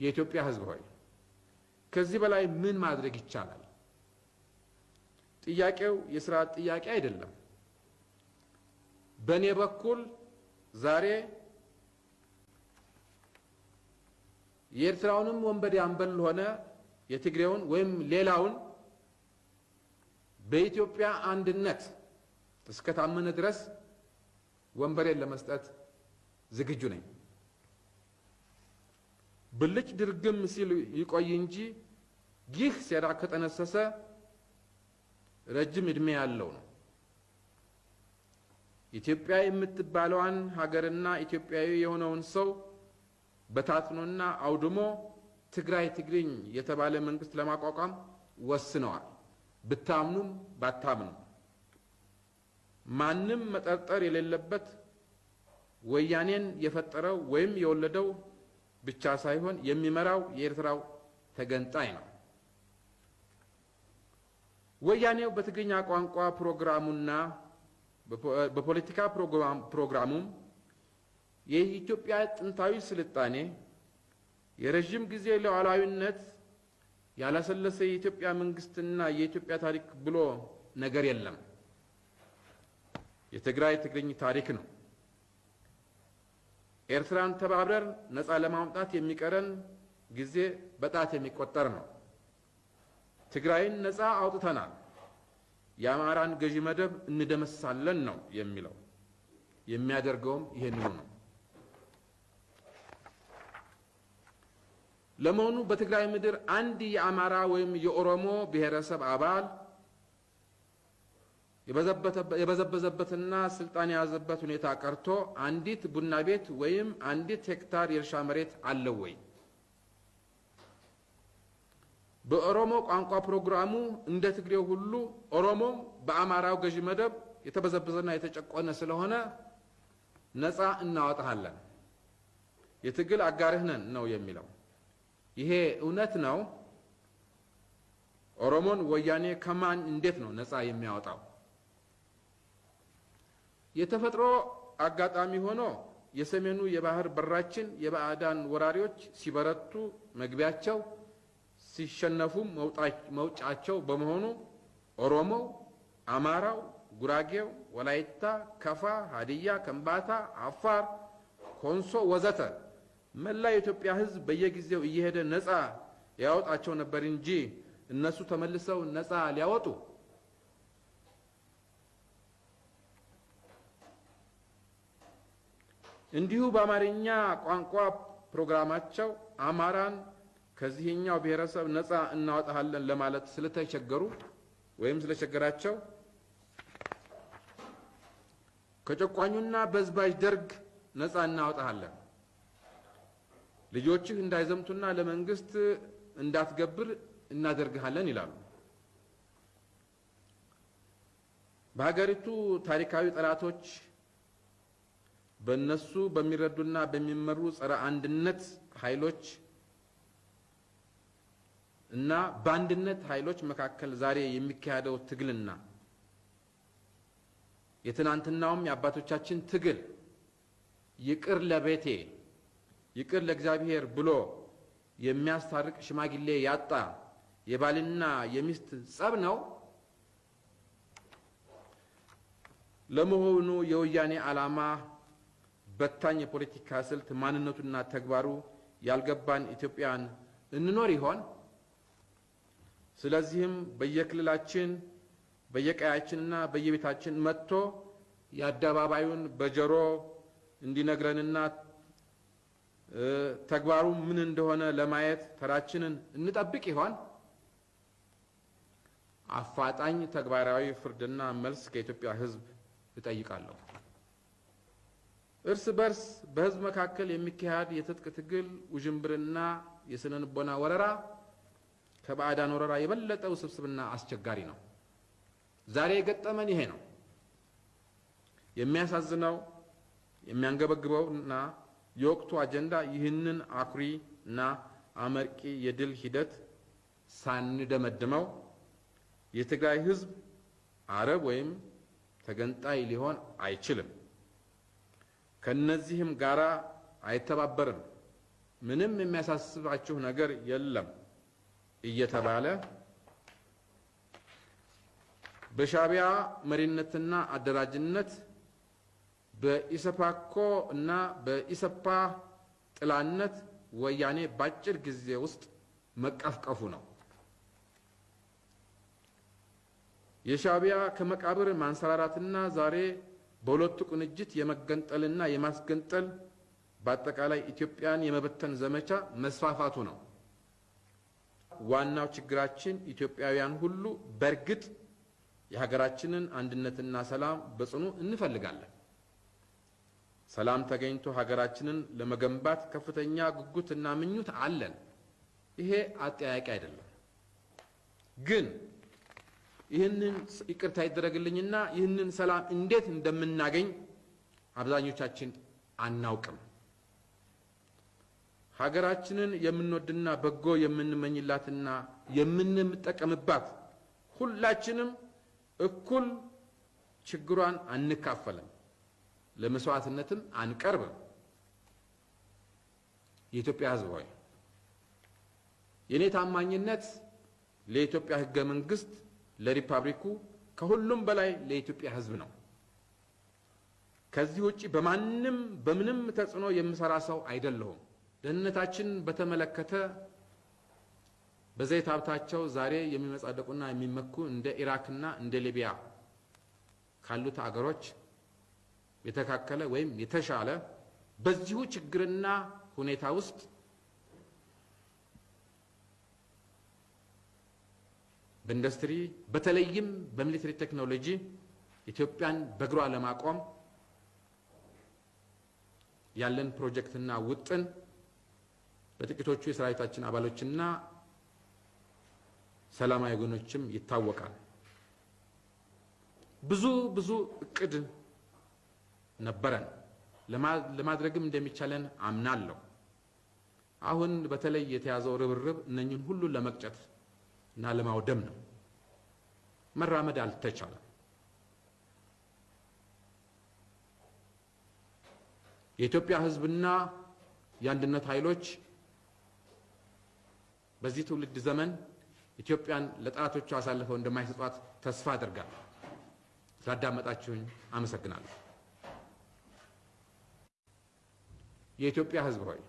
የኢትዮጵያ ሕዝብ ሆይ ከዚህ በላይ ምን ማድረግ ይቻላል? ጥያቄው የስርዓት ጥያቄ አይደለም። በእኔ በኩል ዛሬ የኤርትራውንም ወንበዴ አምበል ሆነ የትግሬውን ወይም ሌላውን በኢትዮጵያ አንድነት እስከታመነ ድረስ ወንበሬን ለመስጠት ዝግጁ ነኝ። ብልጭ ድርግም ሲል ይቆይ እንጂ ይህ ሴራ ከጠነሰሰ ረጅም ዕድሜ ያለው ነው። ኢትዮጵያ የምትባለዋን ሀገርና ኢትዮጵያዊ የሆነውን ሰው በታትኖና አውድሞ ትግራይ ትግርኝ የተባለ መንግስት ለማቋቋም ወስነዋል። ብታምኑም ባታምኑም ማንም መጠርጠር የሌለበት ወያኔን የፈጠረው ወይም የወለደው ብቻ ሳይሆን የሚመራው የኤርትራው ተገንጣይ ነው። ወያኔው በትግርኛ ቋንቋ ፕሮግራሙና በፖለቲካ ፕሮግራሙም የኢትዮጵያ ጥንታዊ ስልጣኔ የረዥም ጊዜ ሉዓላዊነት ያላሰለሰ የኢትዮጵያ መንግስትና የኢትዮጵያ ታሪክ ብሎ ነገር የለም። የትግራይ ትግርኝ ታሪክ ነው። ኤርትራን ተባብረን ነፃ ለማውጣት የሚቀረን ጊዜ በጣት የሚቆጠር ነው። ትግራይን ነፃ አውጥተናል፣ የአማራን ገዢ መደብ እንደመሳለን ነው የሚለው። የሚያደርገውም ይህንኑ ነው። ለመሆኑ በትግራይ ምድር አንድ የአማራ ወይም የኦሮሞ ብሔረሰብ አባል የበዘበዘበትና ስልጣን የያዘበት ሁኔታ ቀርቶ አንዲት ቡና ቤት ወይም አንዲት ሄክታር የእርሻ መሬት አለው ወይ? በኦሮሞ ቋንቋ ፕሮግራሙ እንደ ትግሬው ሁሉ ኦሮሞም በአማራው ገዢ መደብ የተበዘበዘና የተጨቆነ ስለሆነ ነፃ እናወጣሃለን፣ የትግል አጋርህ ነን ነው የሚለው። ይሄ እውነት ነው? ኦሮሞን ወያኔ ከማን እንዴት ነው ነፃ የሚያወጣው? የተፈጥሮ አጋጣሚ ሆኖ የሰሜኑ የባህር በራችን የባዕዳን ወራሪዎች ሲበረቱ መግቢያቸው ሲሸነፉም መውጫቸው በመሆኑ ኦሮሞው፣ አማራው፣ ጉራጌው፣ ወላይታ፣ ከፋ፣ ሀዲያ፣ ከምባታ፣ አፋር፣ ኮንሶ ወዘተ መላ የኢትዮጵያ ሕዝብ በየጊዜው እየሄደ ነፃ ያወጣቸው ነበር እንጂ እነሱ ተመልሰው ነፃ ሊያወጡ እንዲሁ በአማርኛ ቋንቋ ፕሮግራማቸው አማራን ከዚህኛው ብሔረሰብ ነፃ እናወጣሃለን ለማለት ስለተቸገሩ ወይም ስለቸገራቸው ከጨቋኙና በዝባዥ ደርግ ነፃ እናወጣሃለን፣ ልጆችህ እንዳይዘምቱና ለመንግስት እንዳትገብር እናደርግሃለን ይላሉ። በሀገሪቱ ታሪካዊ ጠላቶች በእነሱ በሚረዱና በሚመሩ ጸረ አንድነት ኃይሎች እና በአንድነት ኃይሎች መካከል ዛሬ የሚካሄደው ትግልና የትናንትናውም የአባቶቻችን ትግል ይቅር ለቤቴ ይቅር ለእግዚአብሔር ብሎ የሚያስታርቅ ሽማግሌ ያጣ የባልና የሚስት ጸብ ነው። ለመሆኑ የወያኔ ዓላማ በታኝ የፖለቲካ ስልት ማንነቱና ተግባሩ ያልገባን ኢትዮጵያን እንኖር ይሆን? ስለዚህም በየክልላችን በየቀያችንና በየቤታችን መጥቶ የአደባባዩን በጆሮ እንዲነግረንና ተግባሩ ምን እንደሆነ ለማየት ተራችንን እንጠብቅ ይሆን? አፋጣኝ ተግባራዊ ፍርድና መልስ ከኢትዮጵያ ሕዝብ እጠይቃለሁ። እርስ በርስ በሕዝብ መካከል የሚካሄድ የትጥቅ ትግል ውዥንብርና የስነ ልቦና ወረራ ከባዕዳን ወረራ የበለጠ ውስብስብና አስቸጋሪ ነው። ዛሬ የገጠመን ይሄ ነው። የሚያሳዝነው የሚያንገበግበው እና የወቅቱ አጀንዳ ይህንን አኩሪ እና አመርቂ የድል ሂደት ሳንደመድመው የትግራይ ህዝብ አረብ ወይም ተገንጣይ ሊሆን አይችልም። ከነዚህም ጋራ አይተባበርም። ምንም የሚያሳስባችሁ ነገር የለም እየተባለ በሻዕቢያ መሪነትና አደራጅነት በኢሰፓኮ እና በኢሰፓ ጥላነት ወያኔ በአጭር ጊዜ ውስጥ መቀፍቀፉ ነው። የሻዕቢያ ከመቃብር ማንሰራራትና ዛሬ በሁለቱ ቅንጅት የመገንጠልና የማስገንጠል በአጠቃላይ ኢትዮጵያን የመበተን ዘመቻ መስፋፋቱ ነው። ዋናው ችግራችን ኢትዮጵያውያን ሁሉ በእርግጥ የሀገራችንን አንድነትና ሰላም በጽኑ እንፈልጋለን። ሰላም ተገኝቶ ሀገራችንን ለመገንባት ከፍተኛ ጉጉትና ምኞት አለን። ይሄ አጠያቂ አይደለም። ግን ይህንን ይቅርታ ይደረግልኝና ይህንን ሰላም እንዴት እንደምናገኝ አብዛኞቻችን አናውቅም። ሀገራችንን የምንወድና በጎ የምንመኝላትና የምንጠቀምባት ሁላችንም እኩል ችግሯን አንካፈልም፣ ለመስዋዕትነትም አንቀርብም። የኢትዮጵያ ሕዝብ ሆይ የእኔ ታማኝነት ለኢትዮጵያ ሕገ መንግሥት፣ ለሪፐብሊኩ፣ ከሁሉም በላይ ለኢትዮጵያ ሕዝብ ነው። ከዚህ ውጪ በማንም በምንም ተጽዕኖ የምሰራ ሰው አይደለሁም። ደህንነታችን በተመለከተ በዘይት ሀብታቸው ዛሬ የሚመጻደቁና የሚመኩ እንደ ኢራክና እንደ ሊቢያ ካሉት አገሮች የተካከለ ወይም የተሻለ በዚሁ ችግርና ሁኔታ ውስጥ በኢንዱስትሪ በተለይም በሚሊተሪ ቴክኖሎጂ ኢትዮጵያን በእግሯ ለማቆም ያለን ፕሮጀክትና ውጥን በጥቂቶቹ የሰራዊታችን አባሎችና ሰላማዊ ወገኖችም ይታወቃል። ብዙ ብዙ እቅድ ነበረን፣ ለማድረግም እንደሚቻለን አምናለሁ። አሁን በተለይ የተያዘው ርብርብ እነኝን ሁሉ ለመቅጨት እና ለማውደም ነው። መራመድ አልተቻለም። የኢትዮጵያ ሕዝብና የአንድነት ኃይሎች በዚህ ትውልድ ዘመን ኢትዮጵያን ለጠላቶቹ አሳልፈው እንደማይሰጧት ተስፋ አድርጋለሁ። ስላዳመጣችሁኝ አመሰግናለሁ። የኢትዮጵያ ሕዝብ ሆይ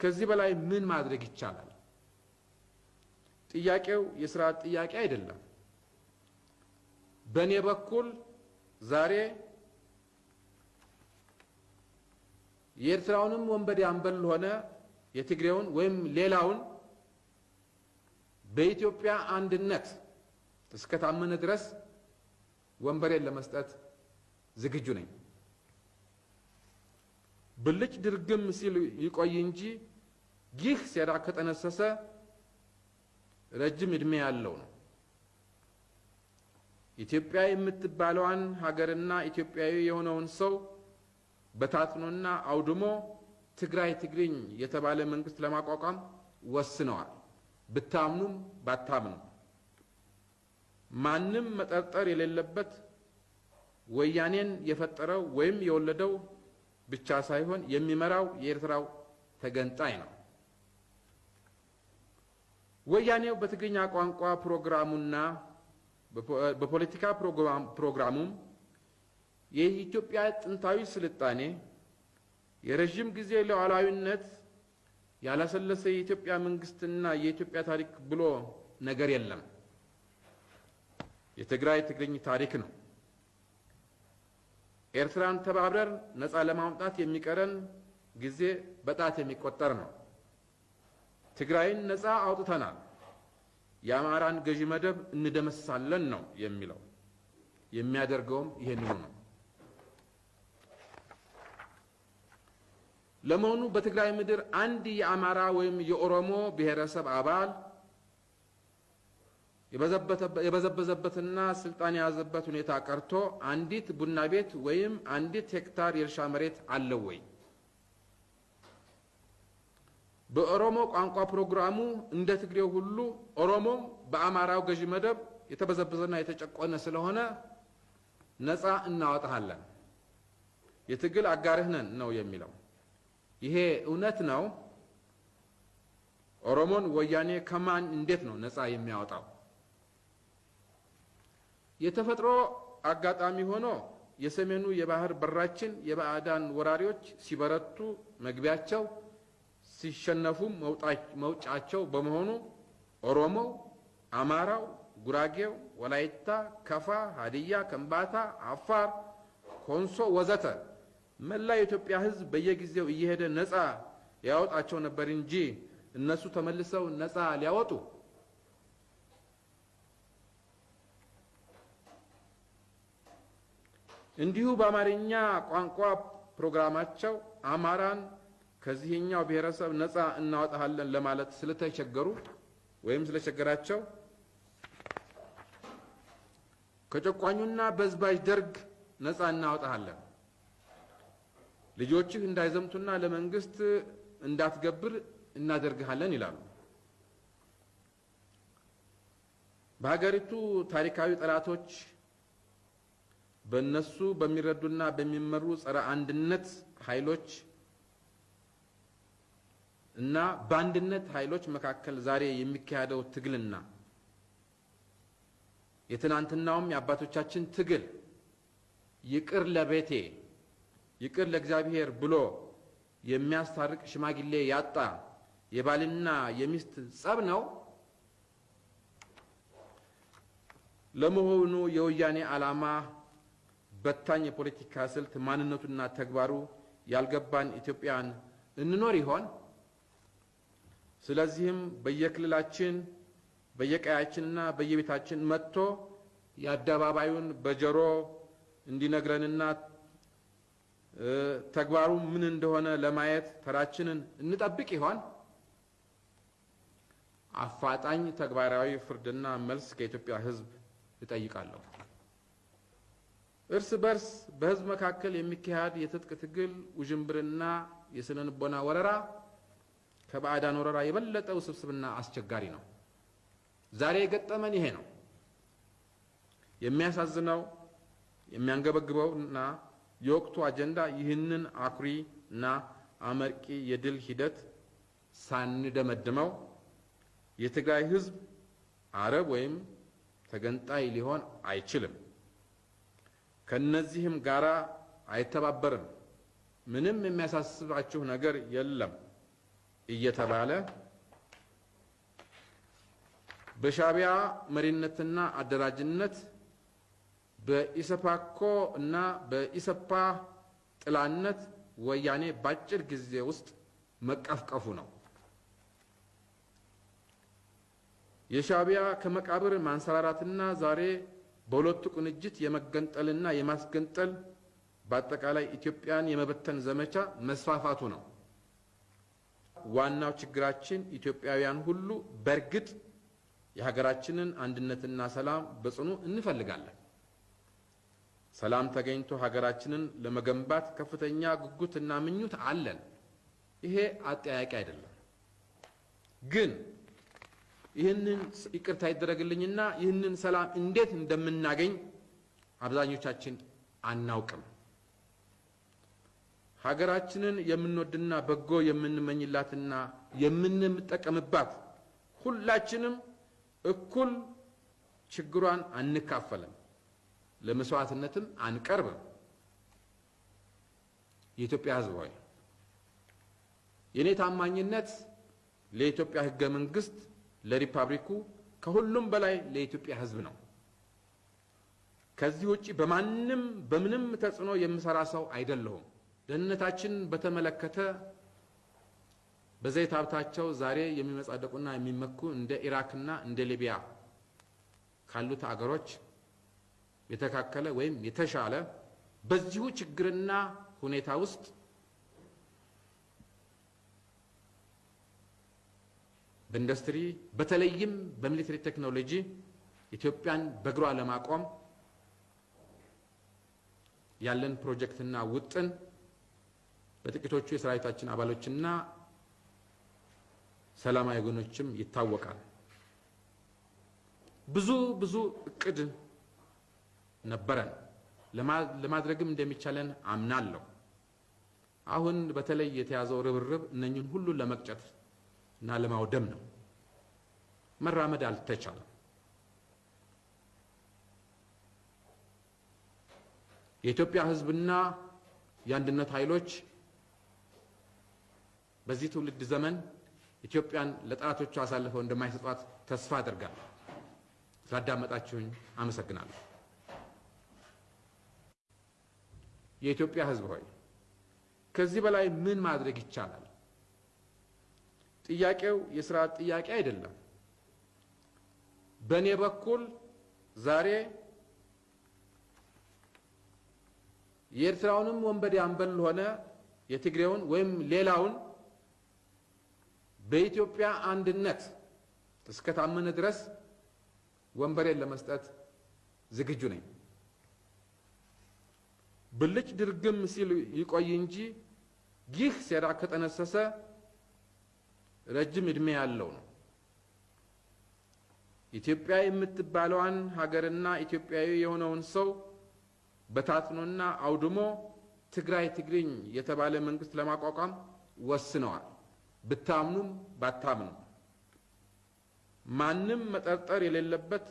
ከዚህ በላይ ምን ማድረግ ይቻላል? ጥያቄው የስርዓት ጥያቄ አይደለም። በእኔ በኩል ዛሬ የኤርትራውንም ወንበዴ አንበል ሆነ የትግሬውን ወይም ሌላውን በኢትዮጵያ አንድነት እስከታመነ ድረስ ወንበሬን ለመስጠት ዝግጁ ነኝ። ብልጭ ድርግም ሲል ይቆይ እንጂ ይህ ሴራ ከጠነሰሰ ረጅም ዕድሜ ያለው ነው። ኢትዮጵያ የምትባለዋን ሀገርና ኢትዮጵያዊ የሆነውን ሰው በታትኖና አውድሞ ትግራይ ትግርኝ የተባለ መንግስት ለማቋቋም ወስነዋል። ብታምኑም ባታምኑ ማንም መጠርጠር የሌለበት ወያኔን የፈጠረው ወይም የወለደው ብቻ ሳይሆን የሚመራው የኤርትራው ተገንጣይ ነው። ወያኔው በትግርኛ ቋንቋ ፕሮግራሙና በፖለቲካ ፕሮግራሙም የኢትዮጵያ ጥንታዊ ስልጣኔ፣ የረዥም ጊዜ ሉዓላዊነት፣ ያላሰለሰ የኢትዮጵያ መንግስትና የኢትዮጵያ ታሪክ ብሎ ነገር የለም። የትግራይ ትግርኝ ታሪክ ነው። ኤርትራን ተባብረን ነፃ ለማውጣት የሚቀረን ጊዜ በጣት የሚቆጠር ነው። ትግራይን ነፃ አውጥተናል፣ የአማራን ገዢ መደብ እንደመሳለን ነው የሚለው። የሚያደርገውም ይሄንኑ ነው። ለመሆኑ በትግራይ ምድር አንድ የአማራ ወይም የኦሮሞ ብሔረሰብ አባል የበዘበዘበትና ስልጣን የያዘበት ሁኔታ ቀርቶ አንዲት ቡና ቤት ወይም አንዲት ሄክታር የእርሻ መሬት አለው ወይ? በኦሮሞ ቋንቋ ፕሮግራሙ እንደ ትግሬው ሁሉ ኦሮሞም በአማራው ገዢ መደብ የተበዘበዘና የተጨቆነ ስለሆነ ነፃ እናወጣሃለን፣ የትግል አጋርህ ነን ነው የሚለው። ይሄ እውነት ነው ኦሮሞን ወያኔ ከማን እንዴት ነው ነፃ የሚያወጣው? የተፈጥሮ አጋጣሚ ሆኖ የሰሜኑ የባህር በራችን የባዕዳን ወራሪዎች ሲበረቱ መግቢያቸው ሲሸነፉም መውጫቸው በመሆኑ ኦሮሞው፣ አማራው፣ ጉራጌው፣ ወላይታ፣ ከፋ፣ ሀዲያ፣ ከምባታ፣ አፋር፣ ኮንሶ ወዘተ መላ የኢትዮጵያ ሕዝብ በየጊዜው እየሄደ ነፃ ያወጣቸው ነበር እንጂ እነሱ ተመልሰው ነፃ ሊያወጡ እንዲሁ በአማርኛ ቋንቋ ፕሮግራማቸው አማራን ከዚህኛው ብሔረሰብ ነፃ እናወጣሃለን ለማለት ስለተቸገሩ ወይም ስለቸገራቸው ከጨቋኙና በዝባዥ ደርግ ነፃ እናወጣሃለን፣ ልጆችህ እንዳይዘምቱና ለመንግስት እንዳትገብር እናደርግሃለን ይላሉ። በሀገሪቱ ታሪካዊ ጠላቶች በእነሱ በሚረዱና በሚመሩ ጸረ አንድነት ኃይሎች እና በአንድነት ኃይሎች መካከል ዛሬ የሚካሄደው ትግልና የትናንትናውም የአባቶቻችን ትግል ይቅር ለቤቴ ይቅር ለእግዚአብሔር ብሎ የሚያስታርቅ ሽማግሌ ያጣ የባልና የሚስት ጸብ ነው። ለመሆኑ የወያኔ ዓላማ በታኝ የፖለቲካ ስልት ማንነቱና ተግባሩ ያልገባን ኢትዮጵያን እንኖር ይሆን? ስለዚህም በየክልላችን በየቀያችንና በየቤታችን መጥቶ የአደባባዩን በጆሮ እንዲነግረንና ተግባሩ ምን እንደሆነ ለማየት ተራችንን እንጠብቅ ይሆን? አፋጣኝ ተግባራዊ ፍርድና መልስ ከኢትዮጵያ ሕዝብ እጠይቃለሁ። እርስ በርስ በሕዝብ መካከል የሚካሄድ የትጥቅ ትግል ውዥንብርና የስነ ልቦና ወረራ ከባዕዳን ወረራ የበለጠ ውስብስብና አስቸጋሪ ነው። ዛሬ የገጠመን ይሄ ነው። የሚያሳዝነው የሚያንገበግበው እና የወቅቱ አጀንዳ ይህንን አኩሪ እና አመርቂ የድል ሂደት ሳንደመድመው የትግራይ ሕዝብ አረብ ወይም ተገንጣይ ሊሆን አይችልም፣ ከነዚህም ጋራ አይተባበርም፣ ምንም የሚያሳስባችሁ ነገር የለም እየተባለ በሻዕቢያ መሪነትና አደራጅነት በኢሰፓኮ እና በኢሰፓ ጥላነት ወያኔ በአጭር ጊዜ ውስጥ መቀፍቀፉ ነው። የሻዕቢያ ከመቃብር ማንሰራራትና ዛሬ በሁለቱ ቅንጅት የመገንጠልና የማስገንጠል በአጠቃላይ ኢትዮጵያን የመበተን ዘመቻ መስፋፋቱ ነው። ዋናው ችግራችን ኢትዮጵያውያን ሁሉ በእርግጥ የሀገራችንን አንድነትና ሰላም በጽኑ እንፈልጋለን። ሰላም ተገኝቶ ሀገራችንን ለመገንባት ከፍተኛ ጉጉትና ምኞት አለን። ይሄ አጠያቂ አይደለም። ግን ይህንን ይቅርታ ይደረግልኝና ይህንን ሰላም እንዴት እንደምናገኝ አብዛኞቻችን አናውቅም። ሀገራችንን የምንወድና በጎ የምንመኝላትና የምንጠቀምባት ሁላችንም እኩል ችግሯን አንካፈልም፣ ለመስዋዕትነትም አንቀርብም። የኢትዮጵያ ሕዝብ ሆይ የእኔ ታማኝነት ለኢትዮጵያ ሕገ መንግስት፣ ለሪፐብሊኩ፣ ከሁሉም በላይ ለኢትዮጵያ ሕዝብ ነው። ከዚህ ውጪ በማንም በምንም ተጽዕኖ የምሰራ ሰው አይደለሁም። ደህንነታችን በተመለከተ በዘይት ሀብታቸው ዛሬ የሚመጻደቁና የሚመኩ እንደ ኢራክና እንደ ሊቢያ ካሉት አገሮች የተካከለ ወይም የተሻለ በዚሁ ችግርና ሁኔታ ውስጥ በኢንዱስትሪ በተለይም በሚሊተሪ ቴክኖሎጂ ኢትዮጵያን በእግሯ ለማቆም ያለን ፕሮጀክትና ውጥን በጥቂቶቹ የሰራዊታችን አባሎችና ሰላማዊ ወገኖችም ይታወቃል። ብዙ ብዙ እቅድ ነበረን፣ ለማድረግም እንደሚቻለን አምናለሁ። አሁን በተለይ የተያዘው ርብርብ እነኝን ሁሉ ለመቅጨት እና ለማውደም ነው። መራመድ አልተቻለም። የኢትዮጵያ ሕዝብና የአንድነት ኃይሎች በዚህ ትውልድ ዘመን ኢትዮጵያን ለጠላቶቹ አሳልፈው እንደማይሰጧት ተስፋ አድርጋለሁ። ስላዳመጣችሁኝ አመሰግናለሁ። የኢትዮጵያ ሕዝብ ሆይ ከዚህ በላይ ምን ማድረግ ይቻላል? ጥያቄው የስርዓት ጥያቄ አይደለም። በእኔ በኩል ዛሬ የኤርትራውንም ወንበዴ አምበል ሆነ የትግሬውን ወይም ሌላውን በኢትዮጵያ አንድነት እስከታመነ ድረስ ወንበሬን ለመስጠት ዝግጁ ነኝ። ብልጭ ድርግም ሲል ይቆይ እንጂ ይህ ሴራ ከጠነሰሰ ረጅም ዕድሜ ያለው ነው። ኢትዮጵያ የምትባለዋን ሀገርና ኢትዮጵያዊ የሆነውን ሰው በታትኖና አውድሞ ትግራይ ትግርኝ የተባለ መንግስት ለማቋቋም ወስነዋል። ብታምኑም ባታምኑም ማንም መጠርጠር የሌለበት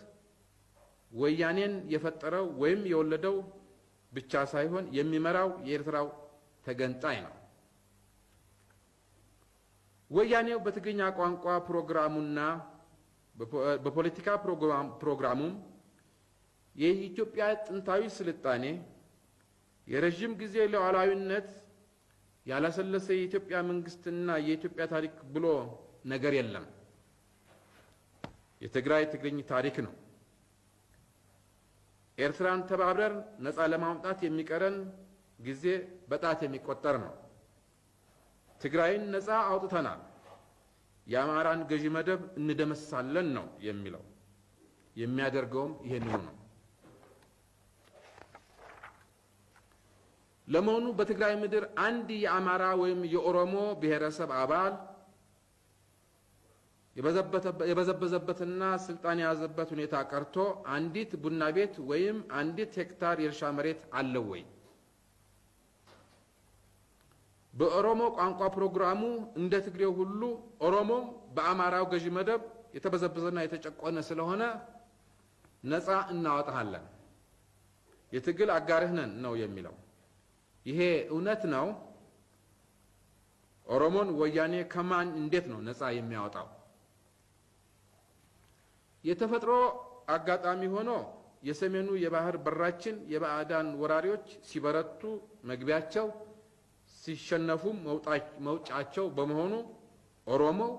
ወያኔን የፈጠረው ወይም የወለደው ብቻ ሳይሆን የሚመራው የኤርትራው ተገንጣይ ነው። ወያኔው በትግርኛ ቋንቋ ፕሮግራሙና በፖለቲካ ፕሮግራሙም የኢትዮጵያ ጥንታዊ ስልጣኔ የረዥም ጊዜ ሉዓላዊነት ያላሰለሰ የኢትዮጵያ መንግስትና የኢትዮጵያ ታሪክ ብሎ ነገር የለም። የትግራይ ትግርኝ ታሪክ ነው። ኤርትራን ተባብረን ነፃ ለማውጣት የሚቀረን ጊዜ በጣት የሚቆጠር ነው። ትግራይን ነፃ አውጥተናል፣ የአማራን ገዢ መደብ እንደመሳለን ነው የሚለው። የሚያደርገውም ይሄንኑ ነው። ለመሆኑ በትግራይ ምድር አንድ የአማራ ወይም የኦሮሞ ብሔረሰብ አባል የበዘበዘበትና ስልጣን የያዘበት ሁኔታ ቀርቶ አንዲት ቡና ቤት ወይም አንዲት ሄክታር የእርሻ መሬት አለው ወይ? በኦሮሞ ቋንቋ ፕሮግራሙ እንደ ትግሬው ሁሉ ኦሮሞም በአማራው ገዢ መደብ የተበዘበዘና የተጨቆነ ስለሆነ ነፃ እናወጣሃለን፣ የትግል አጋርህ ነን ነው የሚለው። ይሄ እውነት ነው? ኦሮሞን ወያኔ ከማን እንዴት ነው ነፃ የሚያወጣው? የተፈጥሮ አጋጣሚ ሆኖ የሰሜኑ የባህር በራችን የባዕዳን ወራሪዎች ሲበረቱ መግቢያቸው ሲሸነፉም መውጫቸው በመሆኑ ኦሮሞው፣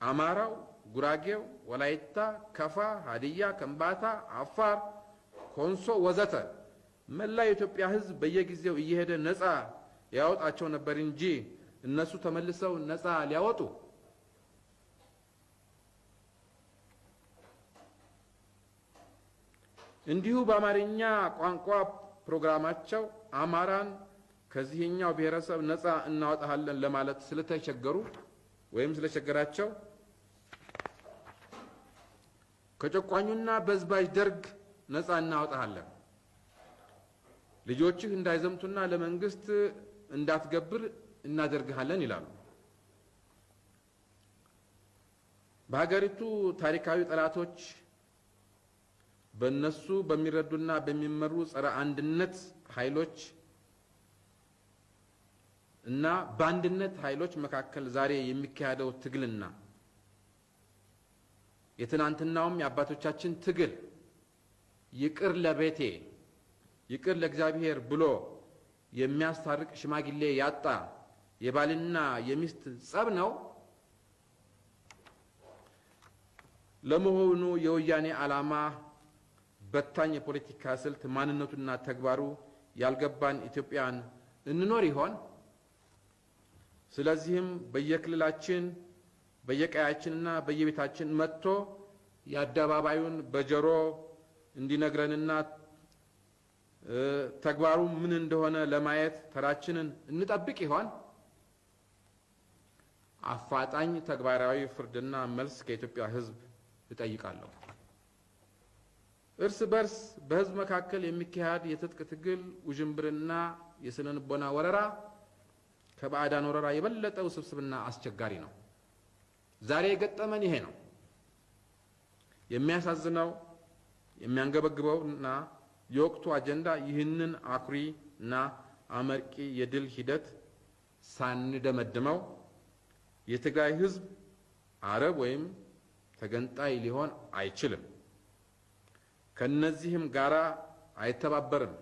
አማራው፣ ጉራጌው፣ ወላይታ፣ ከፋ፣ ሀዲያ፣ ከምባታ፣ አፋር፣ ኮንሶ ወዘተ መላ የኢትዮጵያ ሕዝብ በየጊዜው እየሄደ ነፃ ያወጣቸው ነበር እንጂ እነሱ ተመልሰው ነፃ ሊያወጡ እንዲሁ በአማርኛ ቋንቋ ፕሮግራማቸው አማራን ከዚህኛው ብሔረሰብ ነፃ እናወጣሃለን ለማለት ስለተቸገሩ ወይም ስለቸገራቸው ከጨቋኙና በዝባዥ ደርግ ነፃ እናወጣሃለን፣ ልጆችህ እንዳይዘምቱና ለመንግስት እንዳትገብር እናደርግሃለን ይላሉ። በሀገሪቱ ታሪካዊ ጠላቶች በእነሱ በሚረዱና በሚመሩ ጸረ አንድነት ኃይሎች እና በአንድነት ኃይሎች መካከል ዛሬ የሚካሄደው ትግልና የትናንትናውም የአባቶቻችን ትግል ይቅር ለቤቴ ይቅር ለእግዚአብሔር ብሎ የሚያስታርቅ ሽማግሌ ያጣ የባልና የሚስት ጸብ ነው። ለመሆኑ የወያኔ ዓላማ በታኝ የፖለቲካ ስልት ማንነቱና ተግባሩ ያልገባን ኢትዮጵያን እንኖር ይሆን? ስለዚህም በየክልላችን በየቀያችንና በየቤታችን መጥቶ የአደባባዩን በጆሮ እንዲነግረንና ተግባሩ ምን እንደሆነ ለማየት ተራችንን እንጠብቅ ይሆን? አፋጣኝ ተግባራዊ ፍርድና መልስ ከኢትዮጵያ ሕዝብ እጠይቃለሁ። እርስ በርስ በሕዝብ መካከል የሚካሄድ የትጥቅ ትግል ውዥንብርና የስነ ልቦና ወረራ ከባዕዳን ወረራ የበለጠ ውስብስብና አስቸጋሪ ነው። ዛሬ የገጠመን ይሄ ነው። የሚያሳዝነው የሚያንገበግበው እና የወቅቱ አጀንዳ ይህንን አኩሪ እና አመርቂ የድል ሂደት ሳንደመድመው የትግራይ ሕዝብ አረብ ወይም ተገንጣይ ሊሆን አይችልም፣ ከነዚህም ጋራ አይተባበርም፣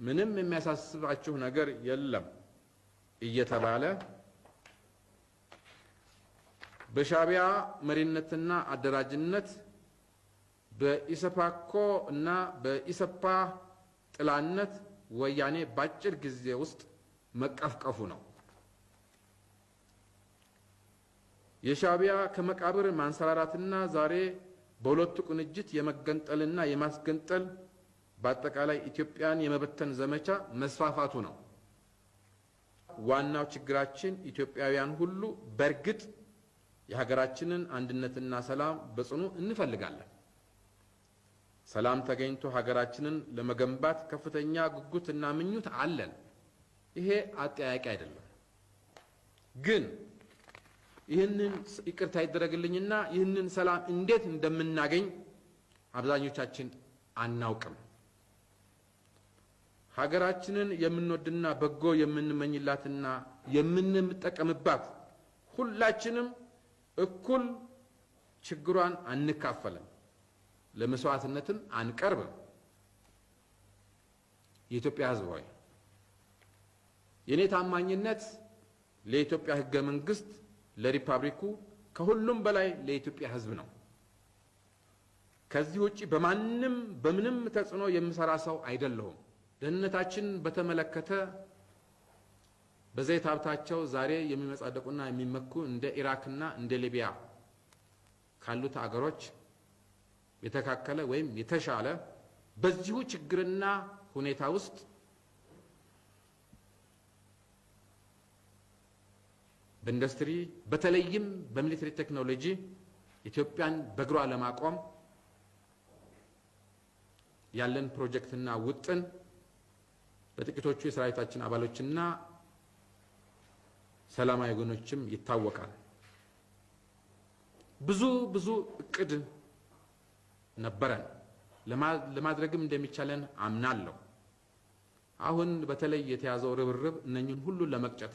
ምንም የሚያሳስባችሁ ነገር የለም እየተባለ በሻዕቢያ መሪነትና አደራጅነት በኢሰፓኮ እና በኢሰፓ ጥላነት ወያኔ በአጭር ጊዜ ውስጥ መቀፍቀፉ ነው። የሻዕቢያ ከመቃብር ማንሰራራትና ዛሬ በሁለቱ ቅንጅት የመገንጠልና የማስገንጠል በአጠቃላይ ኢትዮጵያን የመበተን ዘመቻ መስፋፋቱ ነው። ዋናው ችግራችን ኢትዮጵያውያን ሁሉ በእርግጥ የሀገራችንን አንድነትና ሰላም በጽኑ እንፈልጋለን። ሰላም ተገኝቶ ሀገራችንን ለመገንባት ከፍተኛ ጉጉትና ምኞት አለን። ይሄ አጠያያቂ አይደለም። ግን ይህንን ይቅርታ ይደረግልኝና ይህንን ሰላም እንዴት እንደምናገኝ አብዛኞቻችን አናውቅም። ሀገራችንን የምንወድና በጎ የምንመኝላትና የምንጠቀምባት ሁላችንም እኩል ችግሯን አንካፈልም፣ ለመስዋዕትነትም አንቀርብም። የኢትዮጵያ ሕዝብ ሆይ የእኔ ታማኝነት ለኢትዮጵያ ሕገ መንግሥት፣ ለሪፐብሊኩ፣ ከሁሉም በላይ ለኢትዮጵያ ሕዝብ ነው። ከዚህ ውጪ በማንም በምንም ተጽዕኖ የምሰራ ሰው አይደለሁም። ደህንነታችን በተመለከተ በዘይት ሀብታቸው ዛሬ የሚመጻደቁና የሚመኩ እንደ ኢራክና እንደ ሊቢያ ካሉት አገሮች የተካከለ ወይም የተሻለ በዚሁ ችግርና ሁኔታ ውስጥ በኢንዱስትሪ በተለይም በሚሊተሪ ቴክኖሎጂ ኢትዮጵያን በእግሯ ለማቆም ያለን ፕሮጀክትና ውጥን በጥቂቶቹ የሰራዊታችን አባሎችና ሰላማዊ ወገኖችም ይታወቃል። ብዙ ብዙ እቅድ ነበረን፣ ለማድረግም እንደሚቻለን አምናለሁ። አሁን በተለይ የተያዘው ርብርብ እነኝን ሁሉ ለመቅጨት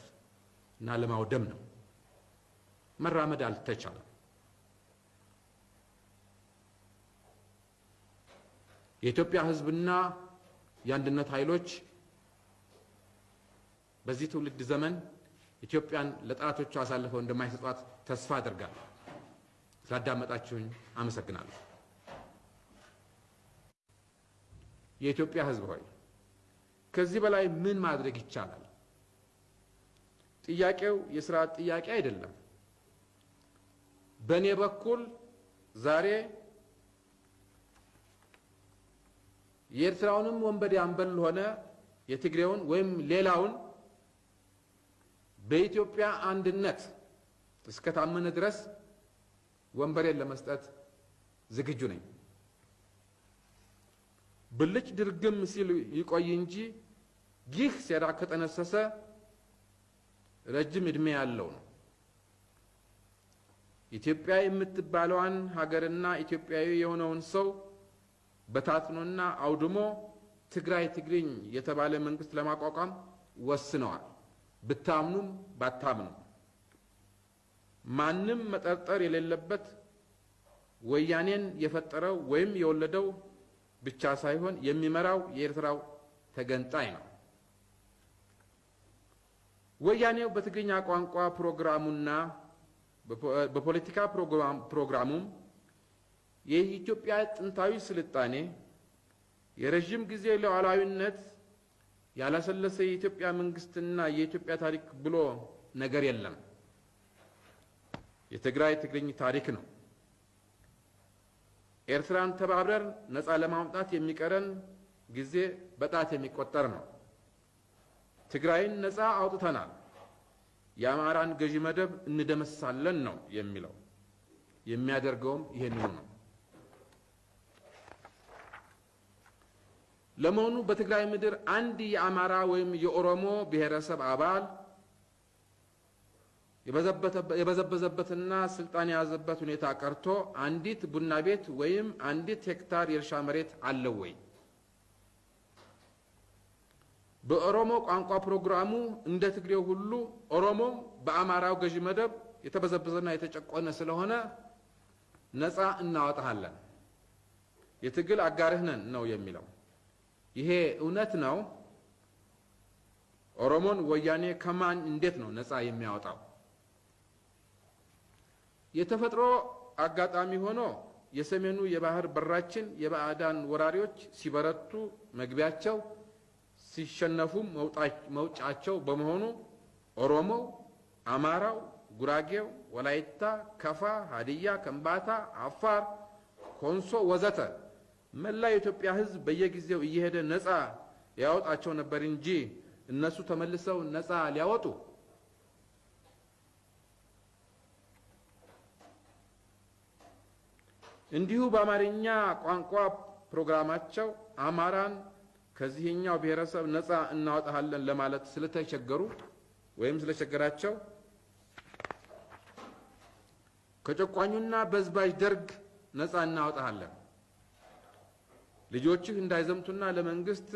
እና ለማውደም ነው። መራመድ አልተቻለም። የኢትዮጵያ ሕዝብና የአንድነት ኃይሎች በዚህ ትውልድ ዘመን ኢትዮጵያን ለጠላቶቿ አሳልፈው እንደማይሰጧት ተስፋ አድርጋለሁ። ስላዳመጣችሁኝ አመሰግናለሁ። የኢትዮጵያ ሕዝብ ሆይ ከዚህ በላይ ምን ማድረግ ይቻላል? ጥያቄው የስርዓት ጥያቄ አይደለም። በእኔ በኩል ዛሬ የኤርትራውንም ወንበዴ አንበል ሆነ የትግሬውን ወይም ሌላውን በኢትዮጵያ አንድነት እስከታመነ ድረስ ወንበሬን ለመስጠት ዝግጁ ነኝ። ብልጭ ድርግም ሲል ይቆይ እንጂ ይህ ሴራ ከጠነሰሰ ረጅም ዕድሜ ያለው ነው። ኢትዮጵያ የምትባለዋን ሀገርና ኢትዮጵያዊ የሆነውን ሰው በታትኖና አውድሞ ትግራይ ትግርኝ የተባለ መንግስት ለማቋቋም ወስነዋል። ብታምኑም ባታምኑም ማንም መጠርጠር የሌለበት ወያኔን የፈጠረው ወይም የወለደው ብቻ ሳይሆን የሚመራው የኤርትራው ተገንጣይ ነው። ወያኔው በትግርኛ ቋንቋ ፕሮግራሙና በፖለቲካ ፕሮግራሙም የኢትዮጵያ ጥንታዊ ስልጣኔ፣ የረዥም ጊዜ ሉዓላዊነት፣ ያላሰለሰ የኢትዮጵያ መንግስትና የኢትዮጵያ ታሪክ ብሎ ነገር የለም። የትግራይ ትግርኝ ታሪክ ነው። ኤርትራን ተባብረን ነፃ ለማውጣት የሚቀረን ጊዜ በጣት የሚቆጠር ነው። ትግራይን ነፃ አውጥተናል፣ የአማራን ገዢ መደብ እንደመሳለን ነው የሚለው። የሚያደርገውም ይሄንኑ ነው። ለመሆኑ በትግራይ ምድር አንድ የአማራ ወይም የኦሮሞ ብሔረሰብ አባል የበዘበዘበትና ስልጣን የያዘበት ሁኔታ ቀርቶ አንዲት ቡና ቤት ወይም አንዲት ሄክታር የእርሻ መሬት አለው ወይ? በኦሮሞ ቋንቋ ፕሮግራሙ እንደ ትግሬው ሁሉ ኦሮሞም በአማራው ገዢ መደብ የተበዘበዘና የተጨቆነ ስለሆነ ነፃ እናወጣሃለን፣ የትግል አጋርህ ነን ነው የሚለው። ይሄ እውነት ነው? ኦሮሞን ወያኔ ከማን እንዴት ነው ነፃ የሚያወጣው? የተፈጥሮ አጋጣሚ ሆኖ የሰሜኑ የባህር በራችን የባዕዳን ወራሪዎች ሲበረቱ መግቢያቸው ሲሸነፉም መውጫቸው በመሆኑ ኦሮሞው፣ አማራው፣ ጉራጌው፣ ወላይታ፣ ከፋ፣ ሀዲያ፣ ከምባታ፣ አፋር፣ ኮንሶ ወዘተ መላ የኢትዮጵያ ሕዝብ በየጊዜው እየሄደ ነፃ ያወጣቸው ነበር እንጂ እነሱ ተመልሰው ነፃ ሊያወጡ እንዲሁ በአማርኛ ቋንቋ ፕሮግራማቸው አማራን ከዚህኛው ብሔረሰብ ነፃ እናወጣሃለን ለማለት ስለተቸገሩ ወይም ስለቸገራቸው ከጨቋኙና በዝባዥ ደርግ ነፃ እናወጣሃለን፣ ልጆችህ እንዳይዘምቱና ለመንግስት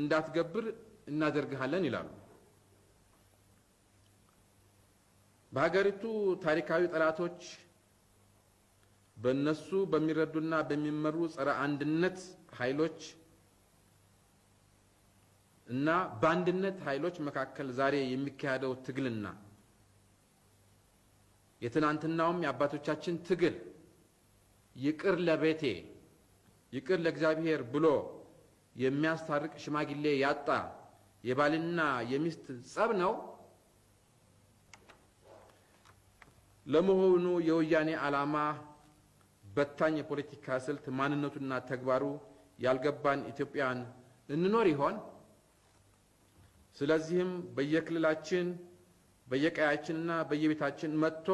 እንዳትገብር እናደርግሃለን ይላሉ። በሀገሪቱ ታሪካዊ ጠላቶች በእነሱ በሚረዱና በሚመሩ ጸረ አንድነት ኃይሎች እና በአንድነት ኃይሎች መካከል ዛሬ የሚካሄደው ትግልና የትናንትናውም የአባቶቻችን ትግል ይቅር ለቤቴ ይቅር ለእግዚአብሔር ብሎ የሚያስታርቅ ሽማግሌ ያጣ የባልና የሚስት ጸብ ነው። ለመሆኑ የወያኔ ዓላማ በታኝ የፖለቲካ ስልት ማንነቱና ተግባሩ ያልገባን ኢትዮጵያን እንኖር ይሆን? ስለዚህም በየክልላችን በየቀያችንና በየቤታችን መጥቶ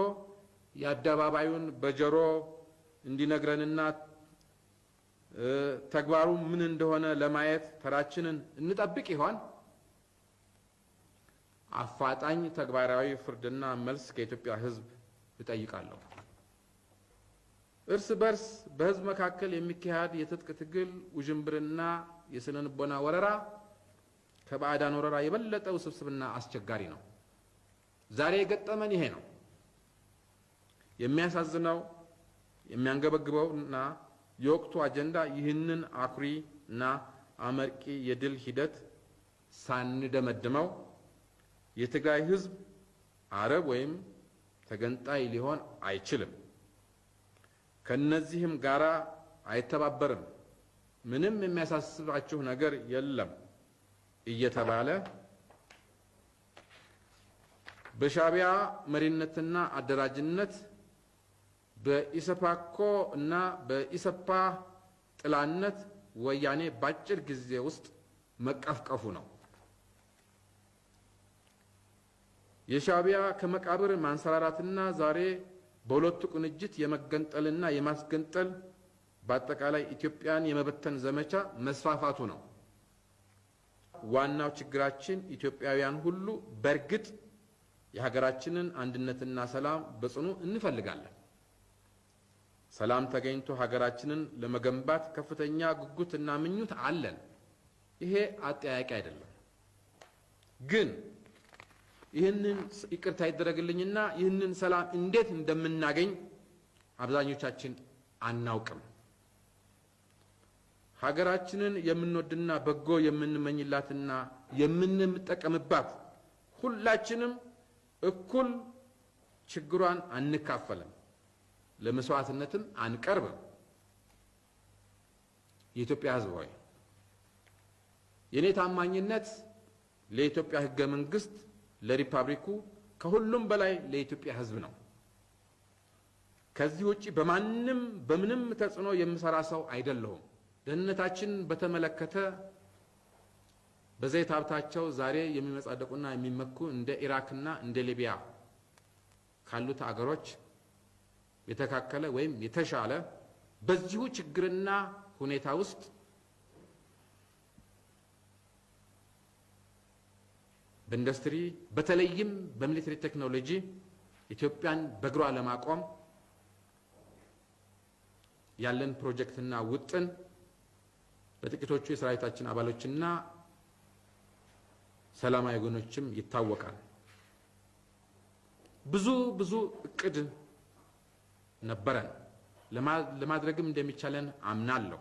የአደባባዩን በጆሮ እንዲነግረንና ተግባሩ ምን እንደሆነ ለማየት ተራችንን እንጠብቅ ይሆን? አፋጣኝ ተግባራዊ ፍርድና መልስ ከኢትዮጵያ ሕዝብ እጠይቃለሁ። እርስ በርስ በሕዝብ መካከል የሚካሄድ የትጥቅ ትግል ውዥንብርና የስነ ልቦና ወረራ ከባዕዳን ወረራ የበለጠ ውስብስብና አስቸጋሪ ነው። ዛሬ የገጠመን ይሄ ነው። የሚያሳዝነው የሚያንገበግበው እና የወቅቱ አጀንዳ ይህንን አኩሪ እና አመርቂ የድል ሂደት ሳንደመድመው የትግራይ ህዝብ አረብ ወይም ተገንጣይ ሊሆን አይችልም፣ ከነዚህም ጋራ አይተባበርም፣ ምንም የሚያሳስባችሁ ነገር የለም እየተባለ በሻዕቢያ መሪነትና አደራጅነት በኢሰፓኮ እና በኢሰፓ ጥላነት ወያኔ በአጭር ጊዜ ውስጥ መቀፍቀፉ ነው። የሻዕቢያ ከመቃብር ማንሰራራትና ዛሬ በሁለቱ ቅንጅት የመገንጠልና የማስገንጠል በአጠቃላይ ኢትዮጵያን የመበተን ዘመቻ መስፋፋቱ ነው። ዋናው ችግራችን ኢትዮጵያውያን ሁሉ በእርግጥ የሀገራችንን አንድነትና ሰላም በጽኑ እንፈልጋለን። ሰላም ተገኝቶ ሀገራችንን ለመገንባት ከፍተኛ ጉጉትና ምኞት አለን። ይሄ አጠያቂ አይደለም። ግን ይህንን ይቅርታ ይደረግልኝና ይህንን ሰላም እንዴት እንደምናገኝ አብዛኞቻችን አናውቅም። ሀገራችንን የምንወድና በጎ የምንመኝላትና የምንጠቀምባት ሁላችንም እኩል ችግሯን አንካፈልም፣ ለመስዋዕትነትም አንቀርብም። የኢትዮጵያ ሕዝብ ሆይ የእኔ ታማኝነት ለኢትዮጵያ ሕገ መንግስት፣ ለሪፐብሊኩ፣ ከሁሉም በላይ ለኢትዮጵያ ሕዝብ ነው። ከዚህ ውጪ በማንም በምንም ተጽዕኖ የምሰራ ሰው አይደለሁም። ደህንነታችን በተመለከተ በዘይት ሀብታቸው ዛሬ የሚመጻደቁና የሚመኩ እንደ ኢራክና እንደ ሊቢያ ካሉት አገሮች የተካከለ ወይም የተሻለ በዚሁ ችግርና ሁኔታ ውስጥ በኢንዱስትሪ በተለይም በሚሊተሪ ቴክኖሎጂ ኢትዮጵያን በእግሯ ለማቆም ያለን ፕሮጀክትና ውጥን በጥቂቶቹ የሰራዊታችን አባሎችና ሰላማዊ ወገኖችም ይታወቃል። ብዙ ብዙ እቅድ ነበረን፣ ለማድረግም እንደሚቻለን አምናለሁ።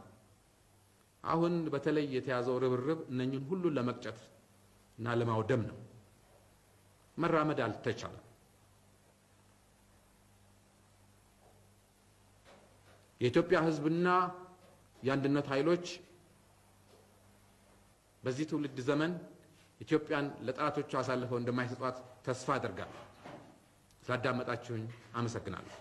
አሁን በተለይ የተያዘው ርብርብ እነኝን ሁሉ ለመቅጨት እና ለማውደም ነው። መራመድ አልተቻለም። የኢትዮጵያ ሕዝብና የአንድነት ኃይሎች በዚህ ትውልድ ዘመን ኢትዮጵያን ለጠላቶቹ አሳልፈው እንደማይሰጧት ተስፋ አደርጋለሁ። ስላዳመጣችሁኝ አመሰግናለሁ።